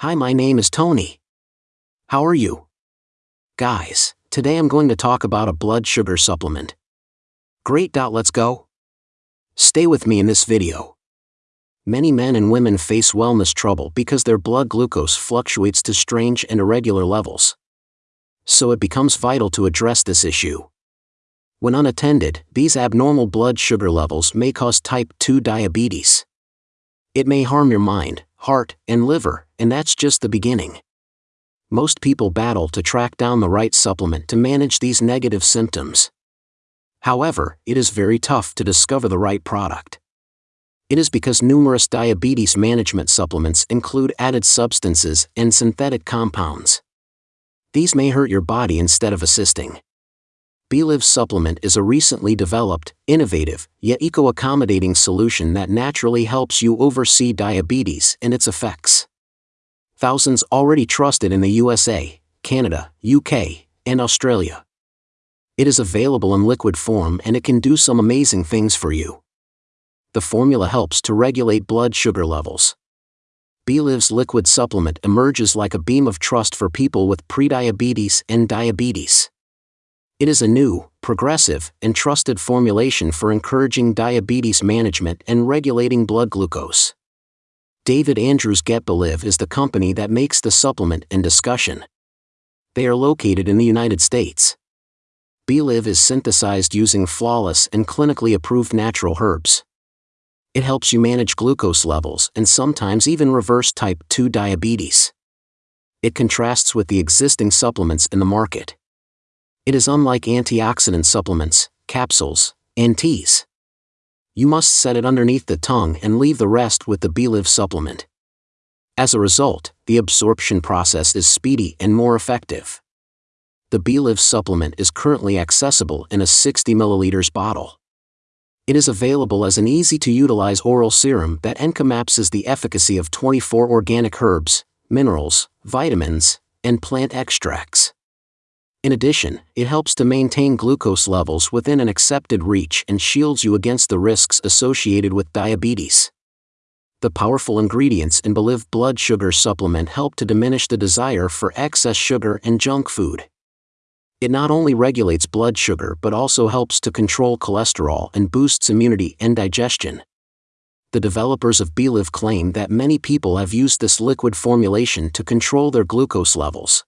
Hi, my name is Tony. How are you? Guys, today I'm going to talk about a blood sugar supplement. Great. Let's go. Stay with me in this video. Many men and women face wellness trouble because their blood glucose fluctuates to strange and irregular levels. So it becomes vital to address this issue. When unattended, these abnormal blood sugar levels may cause type 2 diabetes. It may harm your mind, heart, and liver, and that's just the beginning. Most people battle to track down the right supplement to manage these negative symptoms. However, it is very tough to discover the right product. It is because numerous diabetes management supplements include added substances and synthetic compounds. These may hurt your body instead of assisting. BeLive supplement is a recently developed, innovative, yet eco-accommodating solution that naturally helps you oversee diabetes and its effects. Thousands already trusted in the USA, Canada, UK, and Australia. It is available in liquid form and it can do some amazing things for you. The formula helps to regulate blood sugar levels. BeLive's liquid supplement emerges like a beam of trust for people with prediabetes and diabetes. It is a new, progressive, and trusted formulation for encouraging diabetes management and regulating blood glucose. David Andrews Get BeLive is the company that makes the supplement in discussion. They are located in the United States. BeLive is synthesized using flawless and clinically approved natural herbs. It helps you manage glucose levels and sometimes even reverse type 2 diabetes. It contrasts with the existing supplements in the market. It is unlike antioxidant supplements, capsules, and teas. You must set it underneath the tongue and leave the rest with the BeLive supplement. As a result, the absorption process is speedy and more effective. The BeLive supplement is currently accessible in a 60 ml bottle. It is available as an easy-to-utilize oral serum that encapsulates the efficacy of 24 organic herbs, minerals, vitamins, and plant extracts. In addition, it helps to maintain glucose levels within an accepted reach and shields you against the risks associated with diabetes. The powerful ingredients in BeLive blood sugar supplement help to diminish the desire for excess sugar and junk food. It not only regulates blood sugar but also helps to control cholesterol and boosts immunity and digestion. The developers of BeLive claim that many people have used this liquid formulation to control their glucose levels.